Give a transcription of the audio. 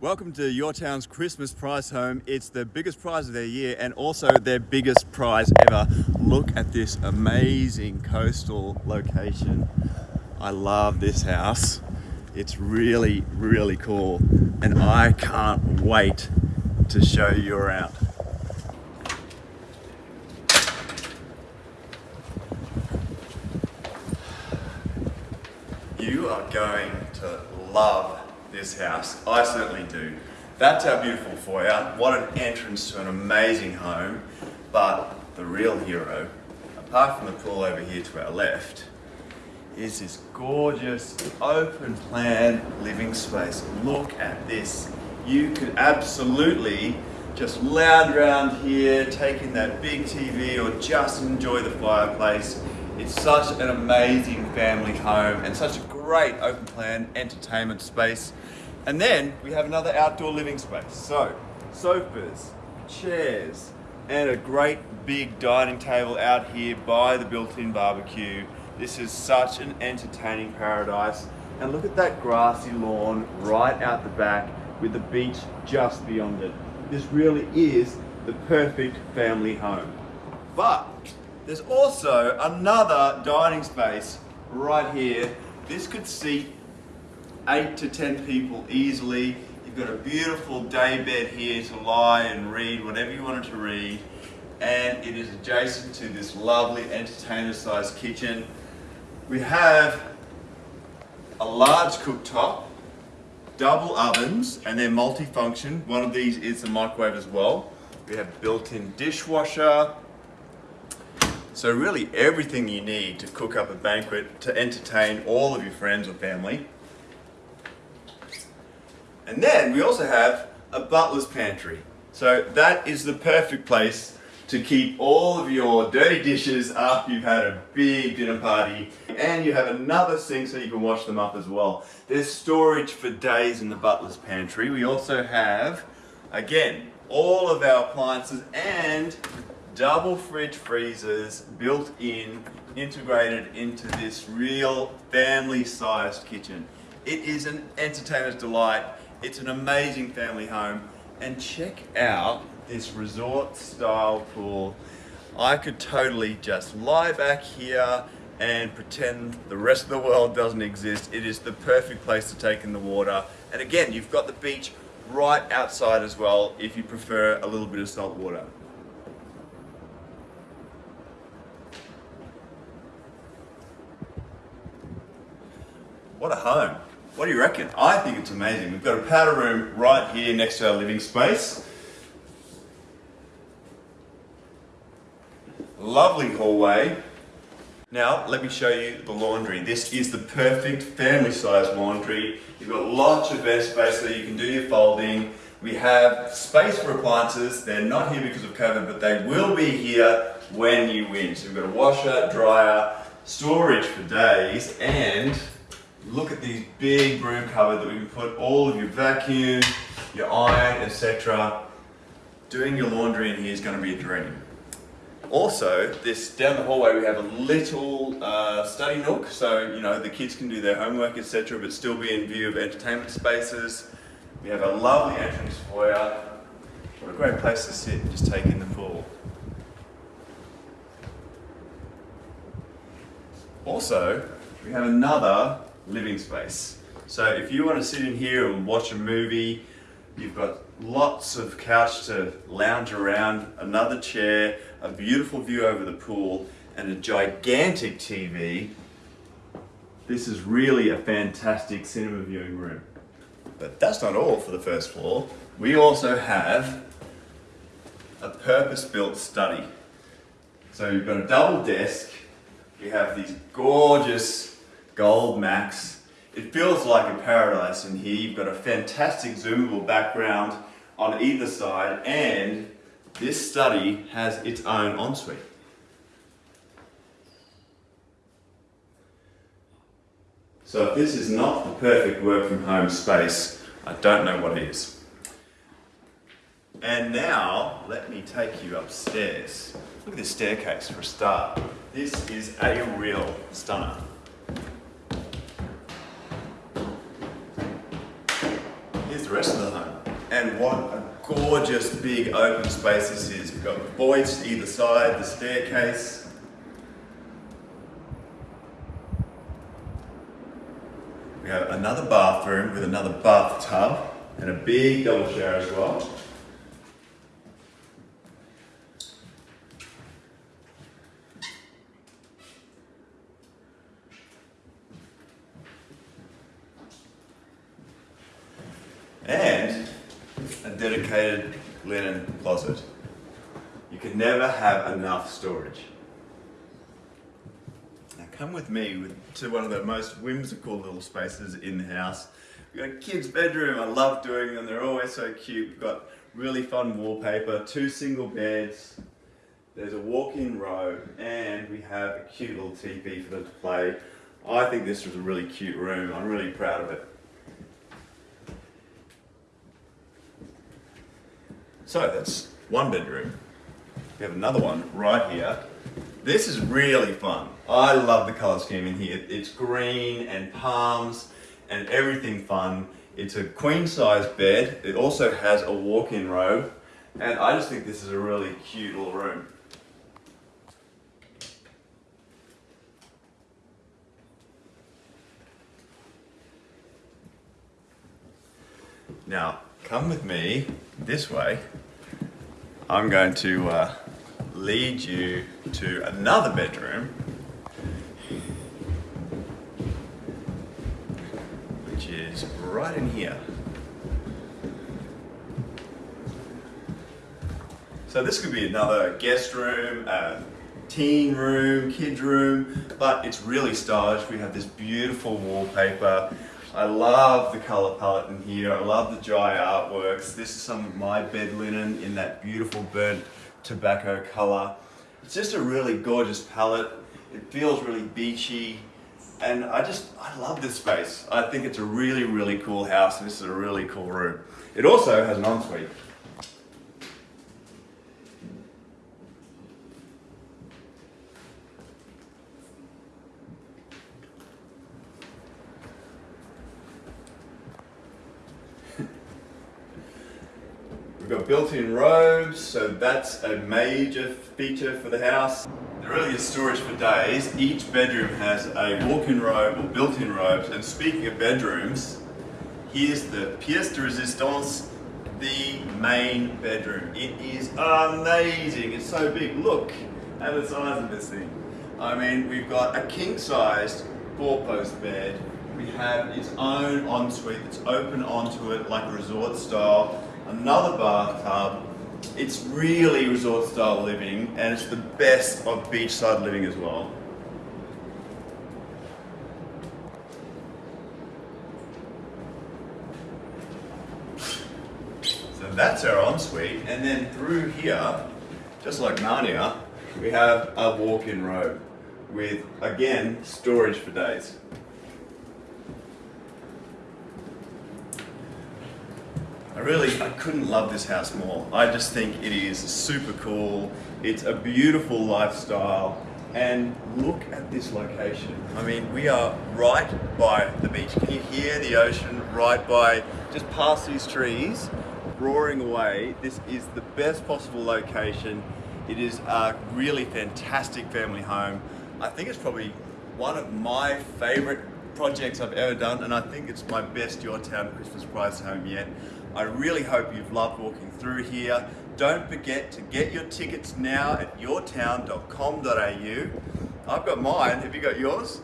Welcome to your town's Christmas prize home. It's the biggest prize of their year and also their biggest prize ever. Look at this amazing coastal location. I love this house. It's really, really cool. And I can't wait to show you around. You are going to love this house. I certainly do. That's our beautiful foyer. What an entrance to an amazing home. But the real hero, apart from the pool over here to our left, is this gorgeous open plan living space. Look at this. You could absolutely just lounge around here, take in that big TV or just enjoy the fireplace. It's such an amazing family home and such a great open plan entertainment space. And then we have another outdoor living space. So, sofas, chairs, and a great big dining table out here by the built-in barbecue. This is such an entertaining paradise. And look at that grassy lawn right out the back with the beach just beyond it. This really is the perfect family home. But there's also another dining space right here. This could seat eight to 10 people easily. You've got a beautiful day bed here to lie and read whatever you wanted to read. And it is adjacent to this lovely entertainer sized kitchen. We have a large cooktop, double ovens, and they're multifunction. One of these is the microwave as well. We have built-in dishwasher. So really everything you need to cook up a banquet to entertain all of your friends or family. And then we also have a butler's pantry. So that is the perfect place to keep all of your dirty dishes after you've had a big dinner party. And you have another sink so you can wash them up as well. There's storage for days in the butler's pantry. We also have, again, all of our appliances and double fridge freezers built in, integrated into this real family-sized kitchen. It is an entertainer's delight. It's an amazing family home. And check out this resort style pool. I could totally just lie back here and pretend the rest of the world doesn't exist. It is the perfect place to take in the water. And again, you've got the beach right outside as well if you prefer a little bit of salt water. What a home. What do you reckon? I think it's amazing. We've got a powder room right here next to our living space. Lovely hallway. Now, let me show you the laundry. This is the perfect family size laundry. You've got lots of space so you can do your folding. We have space for appliances. They're not here because of COVID, but they will be here when you win. So we've got a washer, dryer, storage for days, and look at these big broom cupboard that we can put all of your vacuum, your iron, etc. Doing your laundry in here is going to be a dream. Also, this down the hallway we have a little uh, study nook, so you know the kids can do their homework, etc., but still be in view of entertainment spaces. We have a lovely entrance foyer. What a great place to sit and just take in the pool. Also, we have another living space. So if you want to sit in here and watch a movie, you've got lots of couch to lounge around, another chair, a beautiful view over the pool, and a gigantic TV. This is really a fantastic cinema viewing room. But that's not all for the first floor. We also have a purpose-built study. So you've got a double desk, we have these gorgeous gold Max. It feels like a paradise in here. You've got a fantastic zoomable background on either side and this study has its own ensuite. So if this is not the perfect work from home space, I don't know what is. And now, let me take you upstairs. Look at this staircase for a start. This is a real stunner. The rest of the home. And what a gorgeous big open space this is. We've got voids either side, the staircase. We have another bathroom with another bathtub and a big double shower as well. And a dedicated linen closet. You can never have enough storage. Now come with me to one of the most whimsical little spaces in the house. We've got a kid's bedroom, I love doing them, they're always so cute. We've got really fun wallpaper, two single beds, there's a walk-in robe, and we have a cute little TV for them to play. I think this was a really cute room, I'm really proud of it. So that's one bedroom. We have another one right here. This is really fun. I love the color scheme in here. It's green and palms and everything fun. It's a queen size bed. It also has a walk-in robe. And I just think this is a really cute little room. Now, come with me this way. I'm going to uh, lead you to another bedroom, which is right in here. So this could be another guest room, a teen room, kids room, but it's really stylish. We have this beautiful wallpaper I love the color palette in here. I love the dry artworks. This is some of my bed linen in that beautiful burnt tobacco color. It's just a really gorgeous palette. It feels really beachy. And I just, I love this space. I think it's a really, really cool house. And this is a really cool room. It also has an ensuite. We've got built-in robes, so that's a major feature for the house. There really is storage for days. Each bedroom has a walk-in robe or built-in robes. And speaking of bedrooms, here's the pièce de résistance, the main bedroom. It is amazing. It's so big. Look at the size of this thing. I mean, we've got a king-sized four-post bed. We have its own ensuite that's open onto it like a resort style another bathtub. It's really resort style living and it's the best of beachside living as well. So that's our ensuite and then through here, just like Narnia, we have a walk-in robe with, again, storage for days. Really, I couldn't love this house more. I just think it is super cool. It's a beautiful lifestyle. And look at this location. I mean, we are right by the beach. Can you hear the ocean right by, just past these trees, roaring away. This is the best possible location. It is a really fantastic family home. I think it's probably one of my favorite projects I've ever done, and I think it's my best Your Town Christmas prize home yet. I really hope you've loved walking through here. Don't forget to get your tickets now at yourtown.com.au. I've got mine. Have you got yours?